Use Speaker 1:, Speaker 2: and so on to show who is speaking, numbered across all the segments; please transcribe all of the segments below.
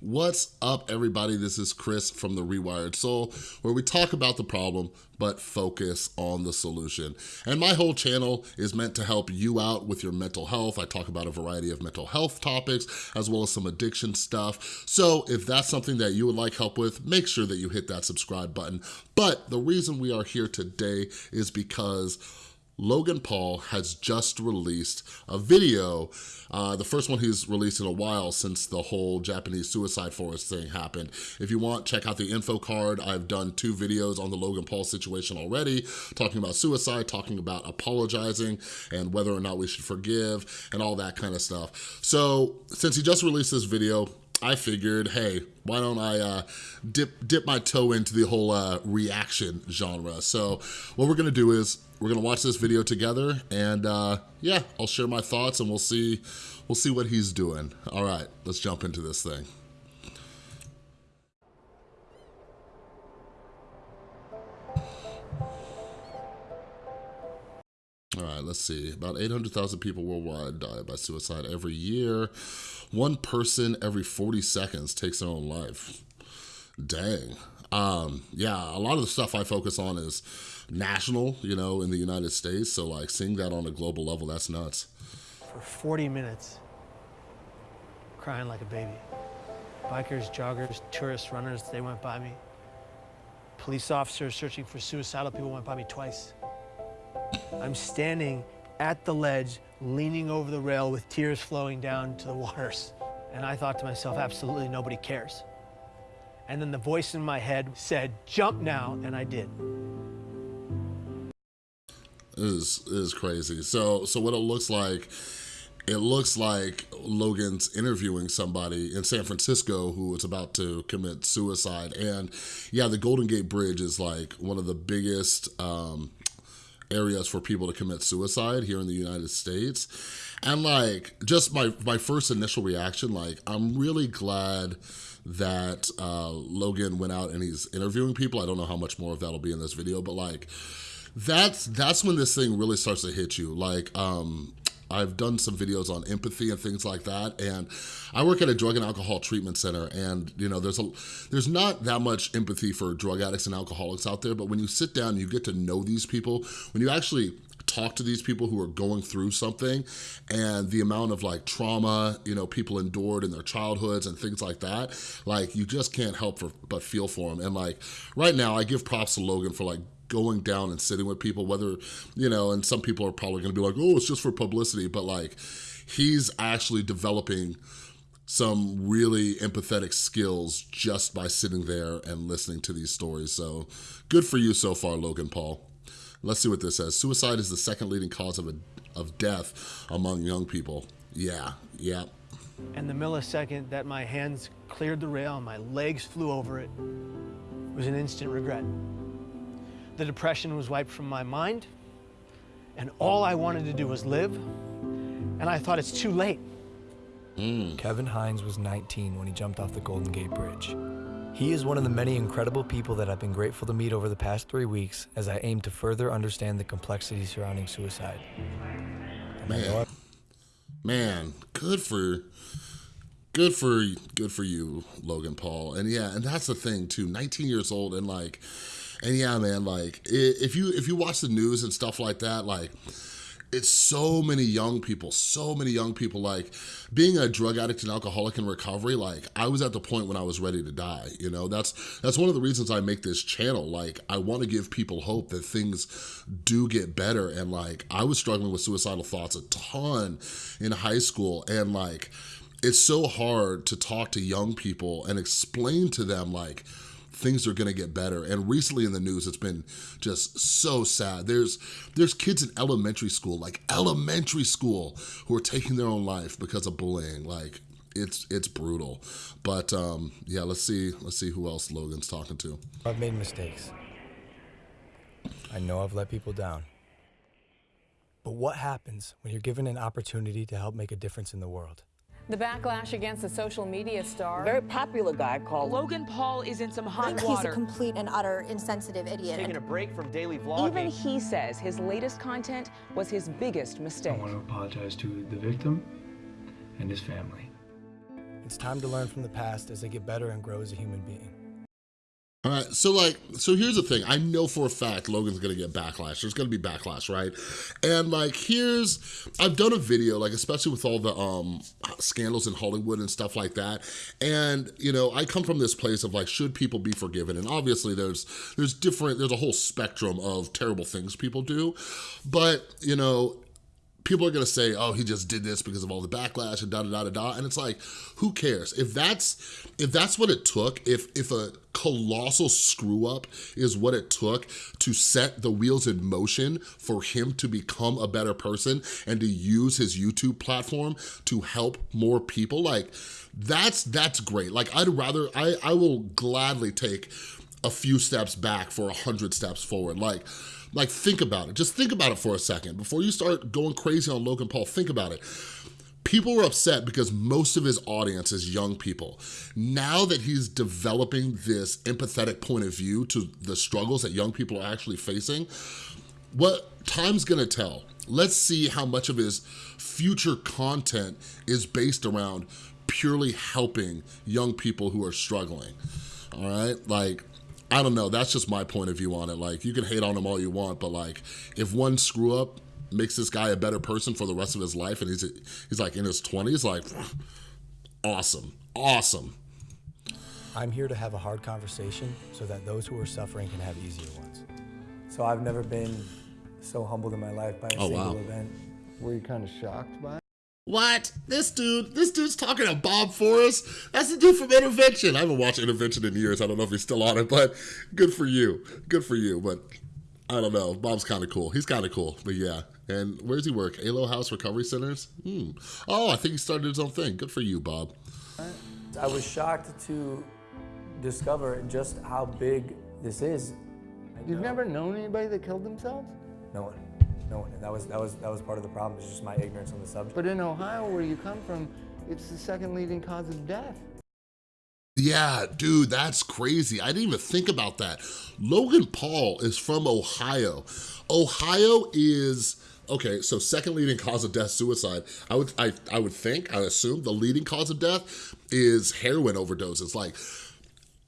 Speaker 1: What's up, everybody? This is Chris from The Rewired Soul, where we talk about the problem, but focus on the solution. And my whole channel is meant to help you out with your mental health. I talk about a variety of mental health topics, as well as some addiction stuff. So if that's something that you would like help with, make sure that you hit that subscribe button. But the reason we are here today is because Logan Paul has just released a video, uh, the first one he's released in a while since the whole Japanese suicide forest thing happened. If you want, check out the info card. I've done two videos on the Logan Paul situation already, talking about suicide, talking about apologizing, and whether or not we should forgive, and all that kind of stuff. So since he just released this video, I figured, hey, why don't I uh, dip, dip my toe into the whole uh, reaction genre. So what we're gonna do is we're gonna watch this video together and uh, yeah, I'll share my thoughts and we'll see, we'll see what he's doing. All right, let's jump into this thing. All right, let's see. About 800,000 people worldwide die by suicide every year. One person every 40 seconds takes their own life. Dang. Um, yeah, a lot of the stuff I focus on is national, you know, in the United States. So like seeing that on a global level, that's nuts.
Speaker 2: For 40 minutes, crying like a baby. Bikers, joggers, tourists, runners, they went by me. Police officers searching for suicidal people went by me twice. I'm standing at the ledge, leaning over the rail with tears flowing down to the waters. And I thought to myself, absolutely nobody cares. And then the voice in my head said, jump now, and I did.
Speaker 1: Is, is crazy. So, so what it looks like, it looks like Logan's interviewing somebody in San Francisco who is about to commit suicide. And yeah, the Golden Gate Bridge is like one of the biggest um, areas for people to commit suicide here in the United States. And like, just my, my first initial reaction, like, I'm really glad that uh, Logan went out and he's interviewing people. I don't know how much more of that'll be in this video, but like, that's that's when this thing really starts to hit you. Like, um, I've done some videos on empathy and things like that. And I work at a drug and alcohol treatment center and you know, there's a there's not that much empathy for drug addicts and alcoholics out there, but when you sit down you get to know these people, when you actually talk to these people who are going through something and the amount of like trauma, you know, people endured in their childhoods and things like that, like you just can't help for, but feel for them. And like right now I give props to Logan for like going down and sitting with people, whether, you know, and some people are probably gonna be like, oh, it's just for publicity, but like, he's actually developing some really empathetic skills just by sitting there and listening to these stories. So good for you so far, Logan Paul. Let's see what this says. Suicide is the second leading cause of, a, of death among young people. Yeah, yeah.
Speaker 2: And the millisecond that my hands cleared the rail and my legs flew over it was an instant regret. The depression was wiped from my mind, and all I wanted to do was live, and I thought it's too late.
Speaker 3: Mm. Kevin Hines was 19 when he jumped off the Golden Gate Bridge. He is one of the many incredible people that I've been grateful to meet over the past three weeks as I aim to further understand the complexities surrounding suicide.
Speaker 1: Man, man, good for, good for, good for you, Logan Paul. And yeah, and that's the thing too. 19 years old and like, and yeah, man, like if you if you watch the news and stuff like that, like it's so many young people, so many young people, like being a drug addict and alcoholic in recovery, like I was at the point when I was ready to die, you know, that's, that's one of the reasons I make this channel. Like I wanna give people hope that things do get better. And like, I was struggling with suicidal thoughts a ton in high school and like, it's so hard to talk to young people and explain to them like, things are gonna get better. And recently in the news, it's been just so sad. There's, there's kids in elementary school, like elementary school, who are taking their own life because of bullying. Like, it's it's brutal. But um, yeah, let's see let's see who else Logan's talking to.
Speaker 3: I've made mistakes. I know I've let people down. But what happens when you're given an opportunity to help make a difference in the world?
Speaker 4: The backlash against the social media star.
Speaker 5: Very popular guy called
Speaker 6: Logan Paul is in some hot
Speaker 7: water.
Speaker 6: He's
Speaker 7: a complete and utter insensitive idiot.
Speaker 8: Taking a break from daily vlogging.
Speaker 4: Even he says his latest content was his biggest mistake. I
Speaker 9: want to apologize to the victim and his family.
Speaker 3: It's time to learn from the past as I get better and grow as a human being.
Speaker 1: All right, so like, so here's the thing. I know for a fact Logan's gonna get backlash. There's gonna be backlash, right? And like, here's, I've done a video, like especially with all the um scandals in Hollywood and stuff like that. And, you know, I come from this place of like, should people be forgiven? And obviously there's, there's different, there's a whole spectrum of terrible things people do. But, you know, people are gonna say, oh, he just did this because of all the backlash and da da da da da. And it's like, who cares? If that's if that's what it took, if if a colossal screw up is what it took to set the wheels in motion for him to become a better person and to use his YouTube platform to help more people, like that's that's great. Like I'd rather, I, I will gladly take a few steps back for a hundred steps forward. Like, like think about it. Just think about it for a second. Before you start going crazy on Logan Paul, think about it. People were upset because most of his audience is young people. Now that he's developing this empathetic point of view to the struggles that young people are actually facing, what time's gonna tell. Let's see how much of his future content is based around purely helping young people who are struggling, all right? Like, I don't know, that's just my point of view on it. Like, you can hate on him all you want, but like, if one screw up makes this guy a better person for the rest of his life and he's, he's like in his 20s, like, awesome, awesome.
Speaker 3: I'm here to have a hard conversation so that those who are suffering can have easier ones. So I've never been so humbled in my life by a
Speaker 1: Oh,
Speaker 3: single
Speaker 1: wow.
Speaker 3: event.
Speaker 5: Were you kind of shocked by it?
Speaker 1: What? This dude, this dude's talking to Bob Forrest? That's the dude from Intervention. I haven't watched Intervention in years. I don't know if he's still on it, but good for you. Good for you. But I don't know. Bob's kind of cool. He's kind of cool. But yeah. And where does he work? Alo House Recovery Centers? Hmm. Oh, I think he started his own thing. Good for you, Bob.
Speaker 3: I was shocked to discover just how big this is.
Speaker 5: You've never known anybody that killed themselves?
Speaker 3: No one, no one. And that was that was that was part of the problem. It's just my ignorance on the subject.
Speaker 5: But in Ohio, where you come from, it's the second leading cause of death.
Speaker 1: Yeah, dude, that's crazy. I didn't even think about that. Logan Paul is from Ohio. Ohio is okay. So second leading cause of death, suicide. I would, I, I would think, I assume the leading cause of death is heroin overdoses. Like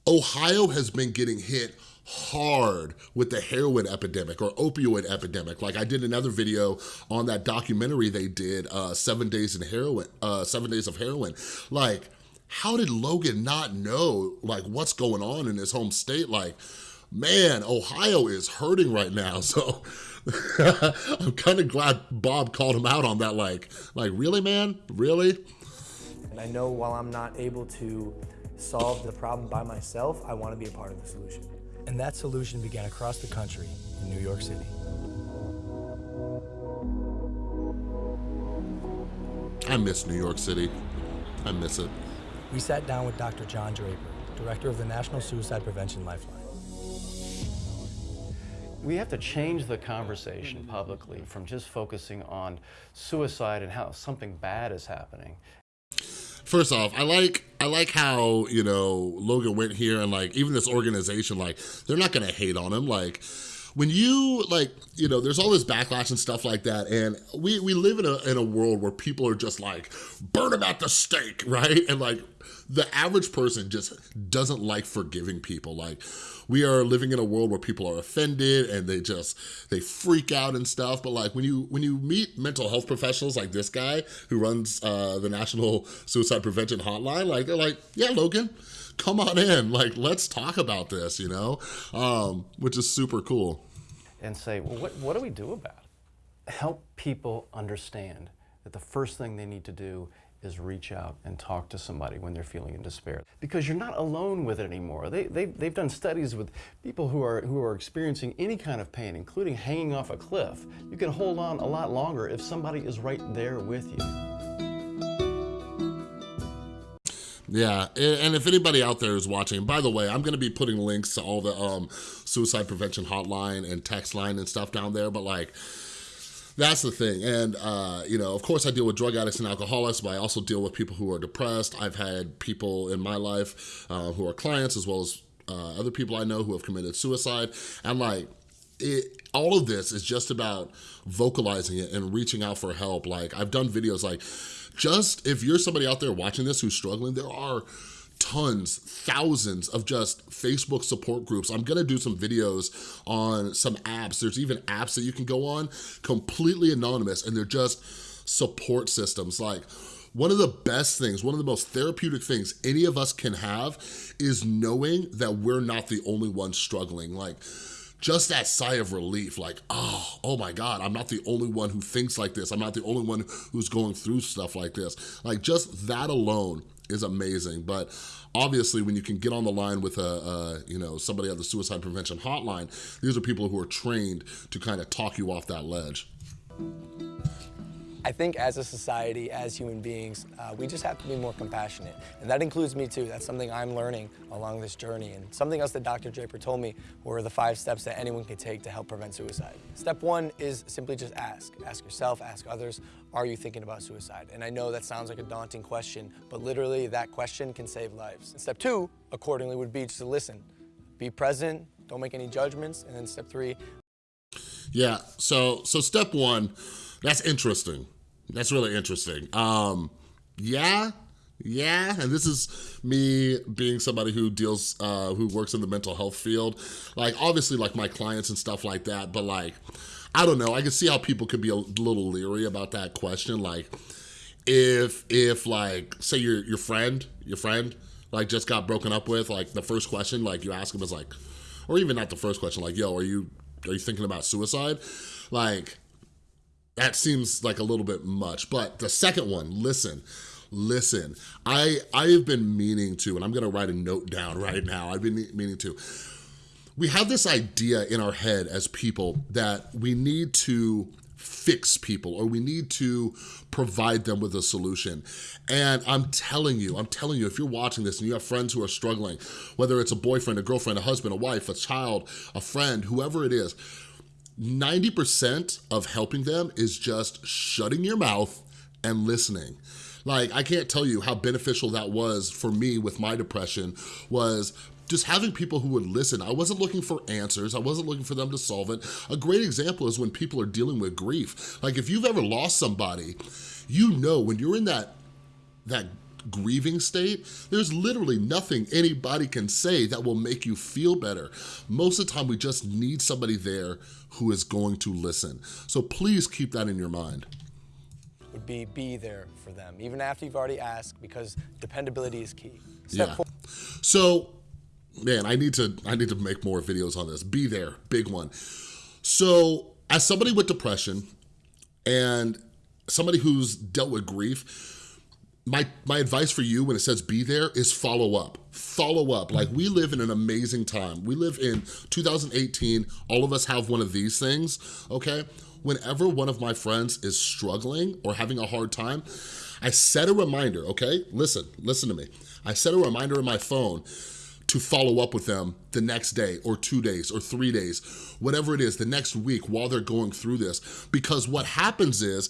Speaker 1: Ohio has been getting hit hard with the heroin epidemic or opioid epidemic. Like I did another video on that documentary they did, uh, Seven Days in Heroin, uh, Seven Days of Heroin. Like, how did Logan not know like what's going on in his home state? Like, man, Ohio is hurting right now. So I'm kind of glad Bob called him out on that. Like, like really, man, really?
Speaker 3: And I know while I'm not able to solve the problem by myself, I want to be a part of the solution. And that solution began across the country in New York City.
Speaker 1: I miss New York City. I miss it.
Speaker 3: We sat down with Dr. John Draper, director of the National Suicide Prevention Lifeline.
Speaker 8: We have to change the conversation publicly from just focusing on suicide and how something bad is happening.
Speaker 1: First off, I like I like how, you know, Logan went here and like even this organization, like, they're not gonna hate on him. Like when you like, you know, there's all this backlash and stuff like that. And we, we live in a, in a world where people are just like, burn them at the stake, right? And like the average person just doesn't like forgiving people. Like we are living in a world where people are offended and they just, they freak out and stuff. But like when you, when you meet mental health professionals like this guy who runs uh, the National Suicide Prevention Hotline, like they're like, yeah, Logan, come on in. Like, let's talk about this, you know? Um, which is super cool.
Speaker 8: And say, well, what, what do we do about it? Help people understand that the first thing they need to do is reach out and talk to somebody when they're feeling in despair. Because you're not alone with it anymore. They, they, they've done studies with people who are, who are experiencing any kind of pain, including hanging off a cliff. You can hold on a lot longer if somebody is right there with you.
Speaker 1: Yeah, and if anybody out there is watching, by the way, I'm gonna be putting links to all the um, suicide prevention hotline and text line and stuff down there, but like, that's the thing. And, uh, you know, of course I deal with drug addicts and alcoholics, but I also deal with people who are depressed. I've had people in my life uh, who are clients as well as uh, other people I know who have committed suicide. And like, it, all of this is just about vocalizing it and reaching out for help. Like I've done videos like, just if you're somebody out there watching this who's struggling, there are tons, thousands of just Facebook support groups. I'm gonna do some videos on some apps. There's even apps that you can go on completely anonymous and they're just support systems. Like one of the best things, one of the most therapeutic things any of us can have is knowing that we're not the only ones struggling. Like just that sigh of relief, like, oh, oh my God, I'm not the only one who thinks like this. I'm not the only one who's going through stuff like this. Like just that alone is amazing. But obviously when you can get on the line with a, a, you know, somebody at the suicide prevention hotline, these are people who are trained to kind of talk you off that ledge.
Speaker 3: I think as a society, as human beings, uh, we just have to be more compassionate. And that includes me too. That's something I'm learning along this journey. And something else that Dr. Draper told me were the five steps that anyone can take to help prevent suicide. Step one is simply just ask. Ask yourself, ask others, are you thinking about suicide? And I know that sounds like a daunting question, but literally that question can save lives. And step two, accordingly, would be just to listen. Be present, don't make any judgments. And then step three.
Speaker 1: Yeah, so, so step one, that's interesting. That's really interesting. Um, yeah, yeah, and this is me being somebody who deals, uh, who works in the mental health field. Like, obviously, like my clients and stuff like that, but like, I don't know, I can see how people could be a little leery about that question. Like, if, if like, say your, your friend, your friend, like just got broken up with, like the first question, like you ask them is like, or even not the first question, like, yo, are you, are you thinking about suicide? Like, that seems like a little bit much. But the second one, listen, listen. I, I have been meaning to, and I'm gonna write a note down right now. I've been meaning to. We have this idea in our head as people that we need to fix people or we need to provide them with a solution. And I'm telling you, I'm telling you, if you're watching this and you have friends who are struggling, whether it's a boyfriend, a girlfriend, a husband, a wife, a child, a friend, whoever it is, 90% of helping them is just shutting your mouth and listening. Like, I can't tell you how beneficial that was for me with my depression was just having people who would listen. I wasn't looking for answers. I wasn't looking for them to solve it. A great example is when people are dealing with grief. Like if you've ever lost somebody, you know when you're in that, that grieving state, there's literally nothing anybody can say that will make you feel better. Most of the time, we just need somebody there who is going to listen. So please keep that in your mind
Speaker 3: would be be there for them, even after you've already asked, because dependability is key. Step
Speaker 1: yeah. Four. So, man, I need to I need to make more videos on this. Be there, big one. So, as somebody with depression and somebody who's dealt with grief, my, my advice for you when it says be there is follow up. Follow up. Like we live in an amazing time. We live in 2018. All of us have one of these things, okay? Whenever one of my friends is struggling or having a hard time, I set a reminder, okay? Listen, listen to me. I set a reminder in my phone to follow up with them the next day or two days or three days, whatever it is, the next week while they're going through this. Because what happens is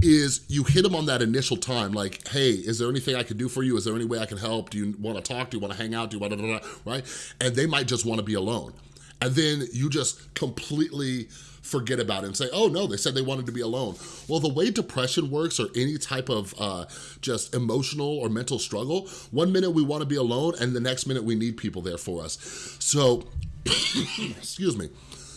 Speaker 1: is you hit them on that initial time, like, hey, is there anything I can do for you? Is there any way I can help? Do you wanna talk? Do you wanna hang out? Do you wanna, right? And they might just wanna be alone. And then you just completely forget about it and say, oh no, they said they wanted to be alone. Well, the way depression works or any type of uh, just emotional or mental struggle, one minute we wanna be alone and the next minute we need people there for us. So, excuse me,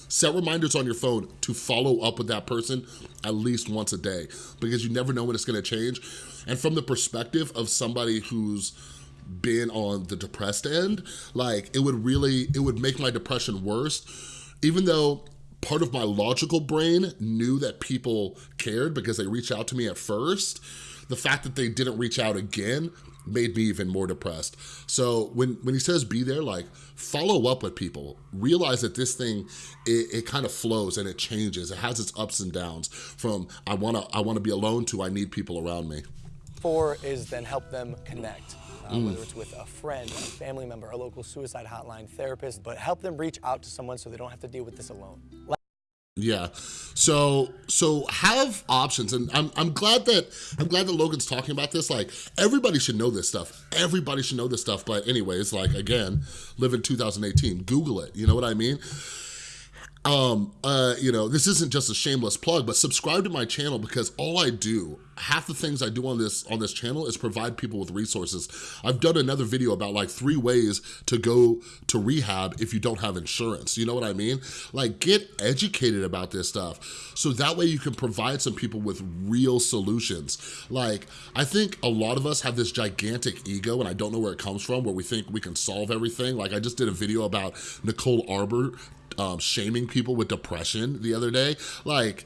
Speaker 1: Set reminders on your phone to follow up with that person at least once a day because you never know when it's gonna change. And from the perspective of somebody who's been on the depressed end, like it would really, it would make my depression worse, even though part of my logical brain knew that people cared because they reached out to me at first, the fact that they didn't reach out again made me even more depressed. So when, when he says be there, like follow up with people. Realize that this thing, it, it kind of flows and it changes. It has its ups and downs from I wanna, I wanna be alone to I need people around me.
Speaker 3: Four is then help them connect. Uh, mm. whether it's with a friend, a family member, a local suicide hotline, therapist, but help them reach out to someone so they don't have to deal with this alone.
Speaker 1: Yeah. So so have options and I'm I'm glad that I'm glad that Logan's talking about this. Like everybody should know this stuff. Everybody should know this stuff. But anyways, like again, live in 2018. Google it. You know what I mean? Um, uh, you know, this isn't just a shameless plug, but subscribe to my channel because all I do, half the things I do on this on this channel is provide people with resources. I've done another video about like three ways to go to rehab if you don't have insurance. You know what I mean? Like get educated about this stuff so that way you can provide some people with real solutions. Like, I think a lot of us have this gigantic ego and I don't know where it comes from, where we think we can solve everything. Like I just did a video about Nicole Arbour um, shaming people with depression the other day. Like,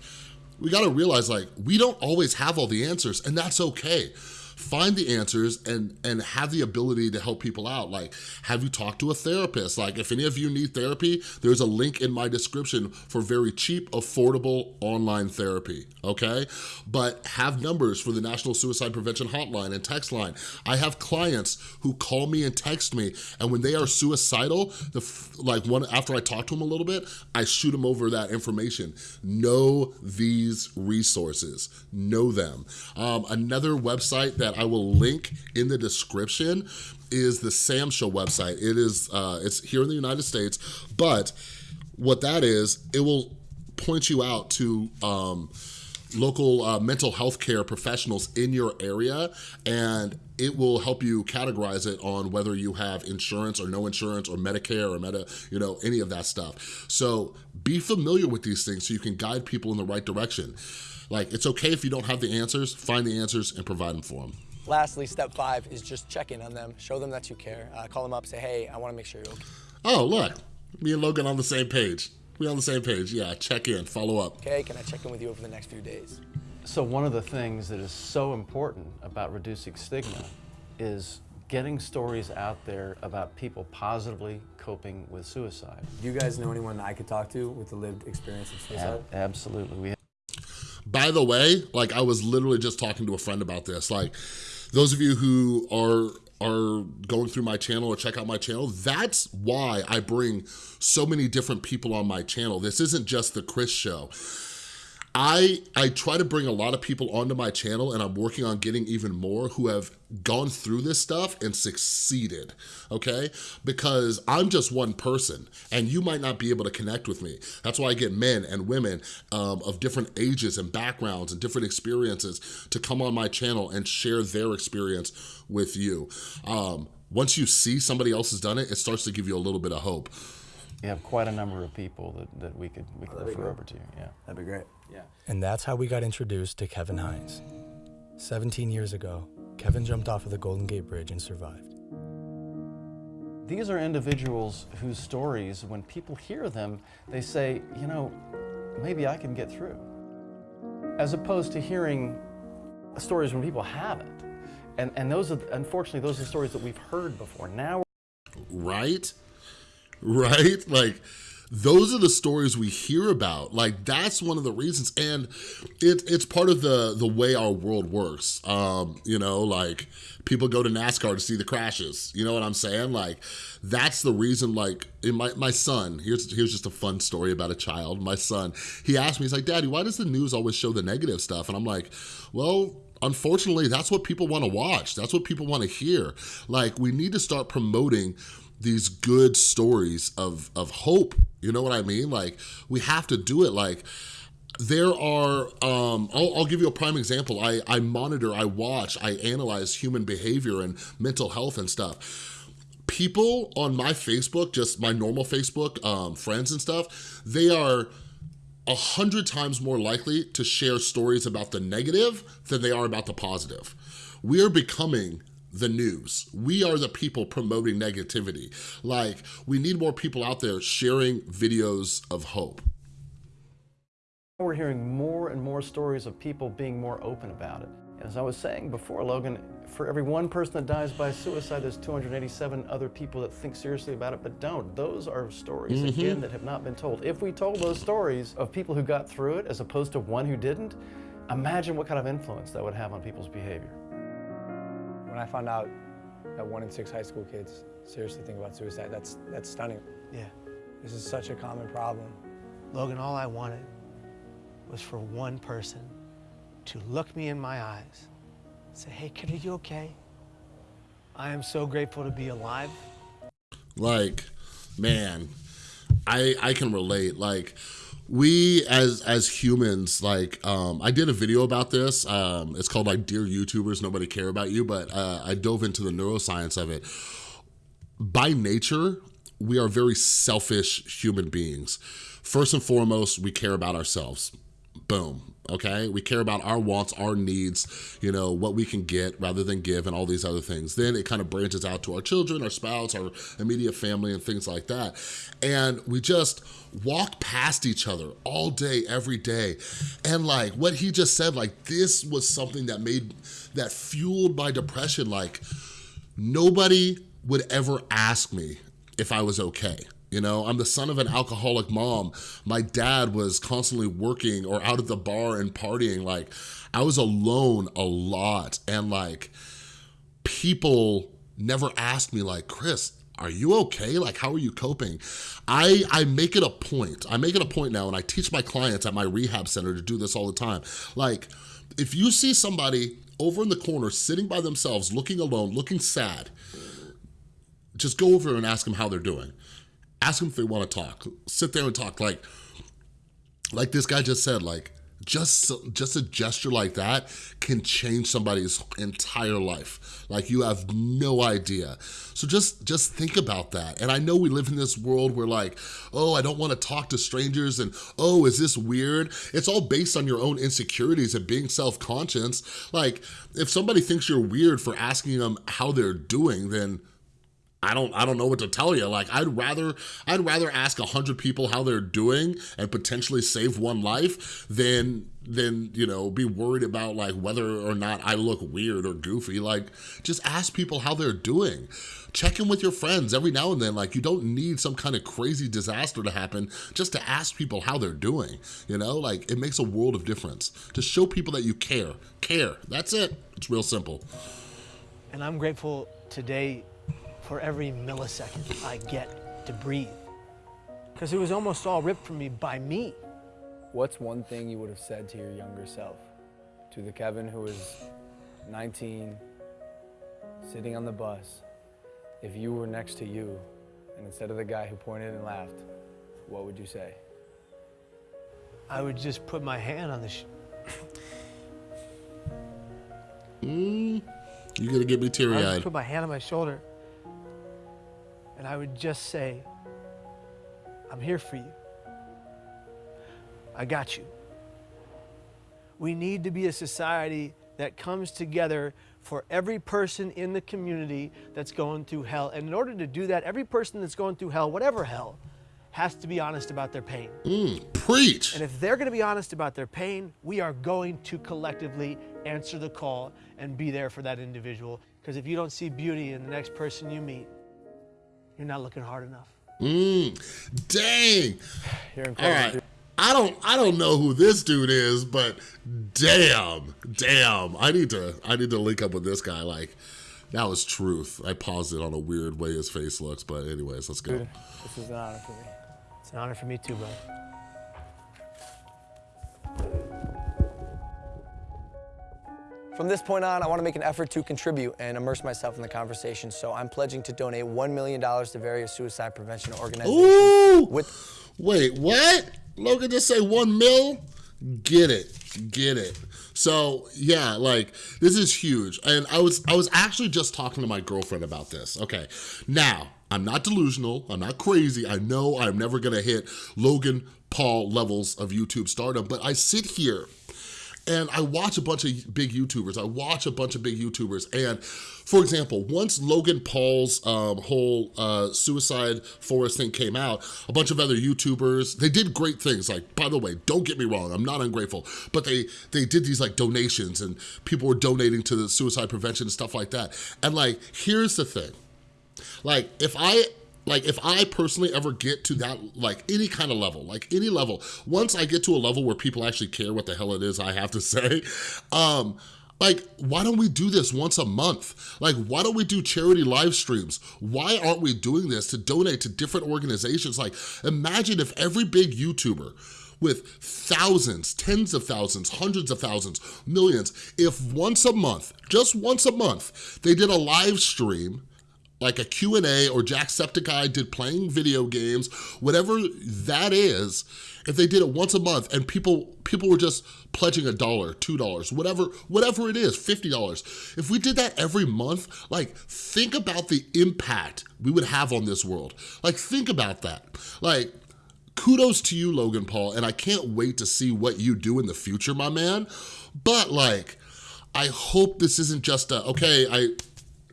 Speaker 1: we gotta realize like, we don't always have all the answers and that's okay find the answers and and have the ability to help people out. Like have you talked to a therapist? Like if any of you need therapy there's a link in my description for very cheap affordable online therapy okay? But have numbers for the national suicide prevention hotline and text line. I have clients who call me and text me and when they are suicidal the like one after i talk to them a little bit i shoot them over that information. Know these resources. Know them. Um, another website that that I will link in the description is the SAMHSA website. It is, uh, it's here in the United States, but what that is, it will point you out to um, local uh, mental health care professionals in your area and it will help you categorize it on whether you have insurance or no insurance or Medicare or Meta, you know, any of that stuff. So be familiar with these things so you can guide people in the right direction. Like, it's okay if you don't have the answers, find the answers and provide them for them.
Speaker 3: Lastly, step five is just check in on them, show them that you care. Uh, call them up, say, hey, I wanna make sure you're okay.
Speaker 1: Oh, look, me and Logan on the same page. We on the same page, yeah, check in, follow up.
Speaker 3: Okay, can I check in with you over the next few days?
Speaker 8: So one of the things that is so important about reducing stigma is getting stories out there about people positively coping with suicide.
Speaker 3: Do you guys know anyone I could talk to with the lived experience of suicide?
Speaker 8: Ab absolutely. We
Speaker 1: by the way, like I was literally just talking to a friend about this. Like those of you who are are going through my channel or check out my channel, that's why I bring so many different people on my channel. This isn't just the Chris show. I, I try to bring a lot of people onto my channel and I'm working on getting even more who have gone through this stuff and succeeded, okay? Because I'm just one person and you might not be able to connect with me. That's why I get men and women um, of different ages and backgrounds and different experiences to come on my channel and share their experience with you. Um, once you see somebody else has done it, it starts to give you a little bit of hope.
Speaker 8: You have quite a number of people that, that we could, we could refer over to you, yeah.
Speaker 3: That'd be great.
Speaker 8: Yeah.
Speaker 3: And that's how we got introduced to Kevin Hines. 17 years ago, Kevin jumped off of the Golden Gate Bridge and survived.
Speaker 8: These are individuals whose stories, when people hear them, they say, you know, maybe I can get through. As opposed to hearing stories when people haven't. And, and those are, unfortunately, those are stories that we've heard before. Now,
Speaker 1: right? Right? Like, those are the stories we hear about. Like that's one of the reasons. And it, it's part of the, the way our world works. Um, you know, like people go to NASCAR to see the crashes. You know what I'm saying? Like that's the reason like in my, my son, here's, here's just a fun story about a child. My son, he asked me, he's like, daddy, why does the news always show the negative stuff? And I'm like, well, unfortunately, that's what people wanna watch. That's what people wanna hear. Like we need to start promoting these good stories of, of hope. You know what I mean? Like, we have to do it. Like, there are, um, I'll, I'll, give you a prime example. I, I monitor, I watch, I analyze human behavior and mental health and stuff. People on my Facebook, just my normal Facebook, um, friends and stuff, they are a hundred times more likely to share stories about the negative than they are about the positive. We are becoming the news. We are the people promoting negativity. Like, we need more people out there sharing videos of hope.
Speaker 8: We're hearing more and more stories of people being more open about it. As I was saying before, Logan, for every one person that dies by suicide, there's 287 other people that think seriously about it but don't. Those are stories, mm -hmm. again, that have not been told. If we told those stories of people who got through it as opposed to one who didn't, imagine what kind of influence that would have on people's behavior.
Speaker 3: When I found out that one in six high school kids seriously think about suicide, that's, that's stunning. Yeah, this is such a common problem. Logan, all I wanted was for one person to look me in my eyes, say, hey, kid, are you okay? I am so grateful to be alive.
Speaker 1: Like, man, I, I can relate. Like, we as as humans like um i did a video about this um it's called like dear youtubers nobody care about you but uh, i dove into the neuroscience of it. By nature we are very selfish human beings. First and foremost we care about ourselves. Boom okay? We care about our wants our needs you know what we can get rather than give and all these other things. Then it kind of branches out to our children our spouse our immediate family and things like that. And we just walk past each other all day every day. And like what he just said like this was something that made that fueled my depression. Like nobody would ever ask me if I was okay. You know, I'm the son of an alcoholic mom. My dad was constantly working or out at the bar and partying. Like, I was alone a lot. And like, people never asked me like, Chris, are you okay? Like, how are you coping? I, I make it a point. I make it a point now and I teach my clients at my rehab center to do this all the time. Like, if you see somebody over in the corner sitting by themselves, looking alone, looking sad, just go over and ask them how they're doing. Ask them if they want to talk. Sit there and talk like, like this guy just said, like, just just a gesture like that can change somebody's entire life. Like you have no idea. So just just think about that. And i know we live in this world where like oh i don't want to talk to strangers and oh is this weird? It's all based on your own insecurities and being self-conscious. Like if somebody thinks you're weird for asking them how they're doing then I don't I don't know what to tell you. Like I'd rather I'd rather ask a hundred people how they're doing and potentially save one life than than you know be worried about like whether or not I look weird or goofy. Like just ask people how they're doing. Check in with your friends every now and then. Like you don't need some kind of crazy disaster to happen just to ask people how they're doing. You know, like it makes a world of difference. To show people that you care. Care. That's it. It's real simple.
Speaker 2: And I'm grateful today for every millisecond I get to breathe. Because it was almost all ripped from me by me.
Speaker 3: What's one thing you would have said to your younger self? To the Kevin who was 19, sitting on the bus, if you were next to you, and instead of the guy who pointed and laughed, what would you say?
Speaker 2: I would just put my hand on the. Sh-
Speaker 1: mm, you're gonna get me teary eyed.
Speaker 2: I would put my hand on my shoulder and I would just say, I'm here for you. I got you. We need to be a society that comes together for every person in the community that's going through hell. And in order to do that, every person that's going through hell, whatever hell, has to be honest about their pain.
Speaker 1: Mm, preach.
Speaker 2: And if they're going to be honest about their pain, we are going to collectively answer the call and be there for that individual. Because if you don't see beauty in the next person you meet, you're not looking hard enough.
Speaker 1: Mm, dang. All right. I don't I don't know who this dude is, but damn, damn. I need to I need to link up with this guy. Like, that was truth. I paused it on a weird way his face looks, but anyways, let's go.
Speaker 2: Dude, this is an honor for me. It's an honor for me too, bro.
Speaker 3: From this point on, I want to make an effort to contribute and immerse myself in the conversation. So I'm pledging to donate $1 million to various suicide prevention organizations.
Speaker 1: Ooh! With Wait, what? Logan just say one mil? Get it, get it. So yeah, like this is huge. And I was I was actually just talking to my girlfriend about this. Okay, now I'm not delusional, I'm not crazy. I know I'm never gonna hit Logan Paul levels of YouTube stardom, but I sit here and I watch a bunch of big YouTubers. I watch a bunch of big YouTubers. And for example, once Logan Paul's um, whole uh, suicide forest thing came out, a bunch of other YouTubers, they did great things. Like, by the way, don't get me wrong, I'm not ungrateful, but they, they did these like donations and people were donating to the suicide prevention and stuff like that. And like, here's the thing. Like, if I like if I personally ever get to that, like any kind of level, like any level, once I get to a level where people actually care what the hell it is I have to say, um, like, why don't we do this once a month? Like, why don't we do charity live streams? Why aren't we doing this to donate to different organizations? Like, imagine if every big YouTuber with thousands, tens of thousands, hundreds of thousands, millions, if once a month, just once a month, they did a live stream like a Q&A or Jacksepticeye did playing video games, whatever that is, if they did it once a month and people people were just pledging a dollar, two dollars, whatever, whatever it is, $50. If we did that every month, like think about the impact we would have on this world. Like think about that. Like kudos to you, Logan Paul, and I can't wait to see what you do in the future, my man. But like, I hope this isn't just a, okay, I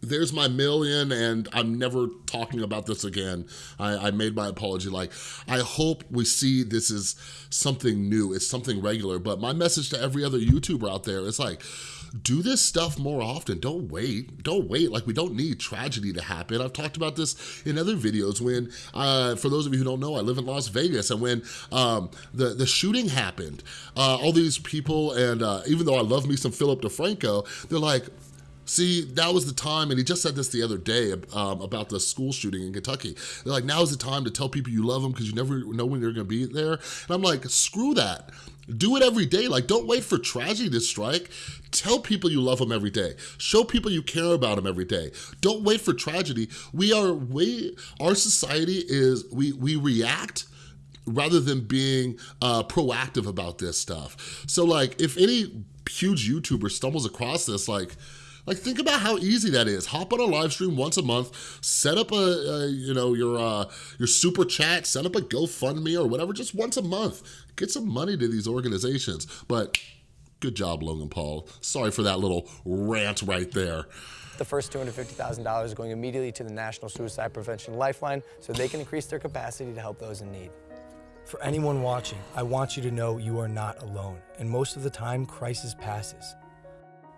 Speaker 1: there's my million and I'm never talking about this again. I, I, made my apology. Like, I hope we see this is something new. It's something regular. But my message to every other YouTuber out there is like, do this stuff more often. Don't wait. Don't wait. Like, we don't need tragedy to happen. I've talked about this in other videos when, uh, for those of you who don't know, I live in Las Vegas. And when um, the, the shooting happened, uh, all these people, and uh, even though I love me some Philip DeFranco, they're like, See, that was the time, and he just said this the other day um, about the school shooting in Kentucky. They're like, now is the time to tell people you love them because you never know when they're gonna be there. And I'm like, screw that. Do it every day. Like, don't wait for tragedy to strike. Tell people you love them every day. Show people you care about them every day. Don't wait for tragedy. We are, we, our society is, we, we react rather than being uh, proactive about this stuff. So like, if any huge YouTuber stumbles across this, like, like think about how easy that is. Hop on a live stream once a month, set up a, a you know, your uh, your super chat, set up a GoFundMe or whatever, just once a month. Get some money to these organizations. But good job, Logan Paul. Sorry for that little rant right there.
Speaker 3: The first $250,000 is going immediately to the National Suicide Prevention Lifeline so they can increase their capacity to help those in need. For anyone watching, I want you to know you are not alone, and most of the time, crisis passes.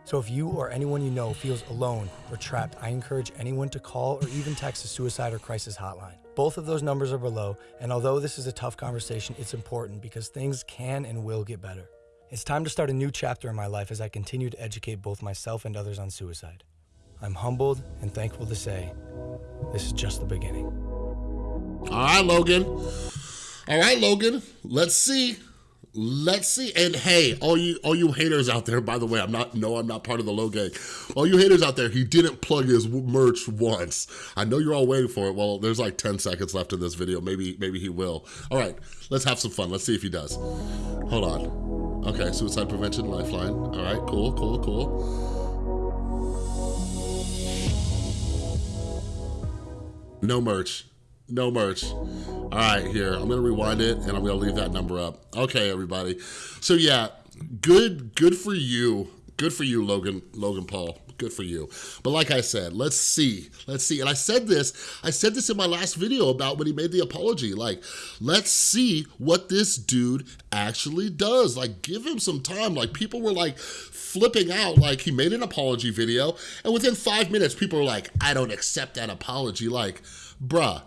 Speaker 3: So if you or anyone you know feels alone or trapped, I encourage anyone to call or even text the suicide or crisis hotline. Both of those numbers are below, and although this is a tough conversation, it's important because things can and will get better. It's time to start a new chapter in my life as I continue to educate both myself and others on suicide. I'm humbled and thankful to say this is just the beginning.
Speaker 1: All right, Logan. All right, Logan. Let's see Let's see. And hey, all you all you haters out there, by the way, I'm not, no, I'm not part of the Logang. All you haters out there, he didn't plug his merch once. I know you're all waiting for it. Well, there's like 10 seconds left in this video. Maybe, maybe he will. All right, let's have some fun. Let's see if he does. Hold on. Okay, Suicide Prevention Lifeline. All right, cool, cool, cool. No merch no merch. All right, here, I'm gonna rewind it and I'm gonna leave that number up. Okay, everybody. So yeah, good, good for you. Good for you, Logan, Logan Paul. Good for you. But like I said, let's see, let's see. And I said this, I said this in my last video about when he made the apology. Like, let's see what this dude actually does. Like, give him some time. Like, people were like flipping out. Like, he made an apology video, and within five minutes, people were like, I don't accept that apology. Like, bruh,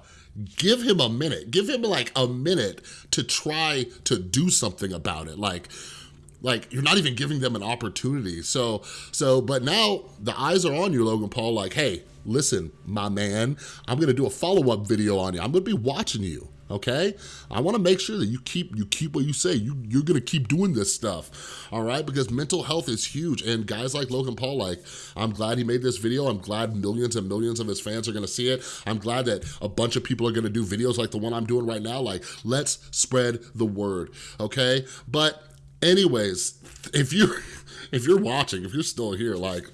Speaker 1: give him a minute. Give him like a minute to try to do something about it. Like, like you're not even giving them an opportunity. So, so, but now the eyes are on you, Logan Paul, like, hey, listen, my man, I'm gonna do a follow-up video on you. I'm gonna be watching you okay? I wanna make sure that you keep you keep what you say. You, you're gonna keep doing this stuff, all right? Because mental health is huge, and guys like Logan Paul, like, I'm glad he made this video. I'm glad millions and millions of his fans are gonna see it. I'm glad that a bunch of people are gonna do videos like the one I'm doing right now. Like, let's spread the word, okay? But anyways, if you if you're watching, if you're still here, like,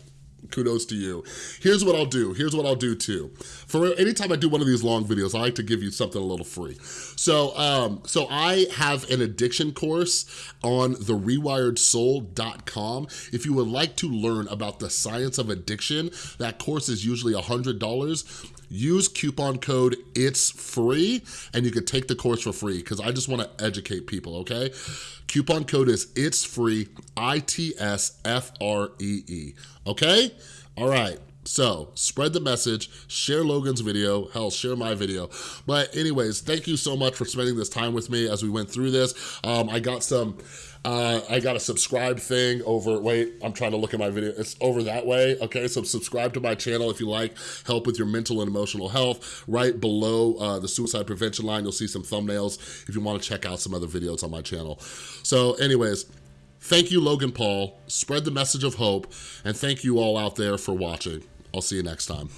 Speaker 1: kudos to you. Here's what I'll do. Here's what I'll do too. For anytime I do one of these long videos, I like to give you something a little free. So, um, so I have an addiction course on therewiredsoul.com. If you would like to learn about the science of addiction, that course is usually $100 use coupon code it's free and you can take the course for free because I just want to educate people okay coupon code is it's free I-T-S-F-R-E-E -E, okay all right so spread the message, share Logan's video, hell, share my video. But anyways, thank you so much for spending this time with me as we went through this. Um, I got some, uh, I got a subscribe thing over, wait, I'm trying to look at my video. It's over that way, okay? So subscribe to my channel if you like help with your mental and emotional health. Right below uh, the suicide prevention line, you'll see some thumbnails if you wanna check out some other videos on my channel. So anyways, Thank you, Logan Paul. Spread the message of hope. And thank you all out there for watching. I'll see you next time.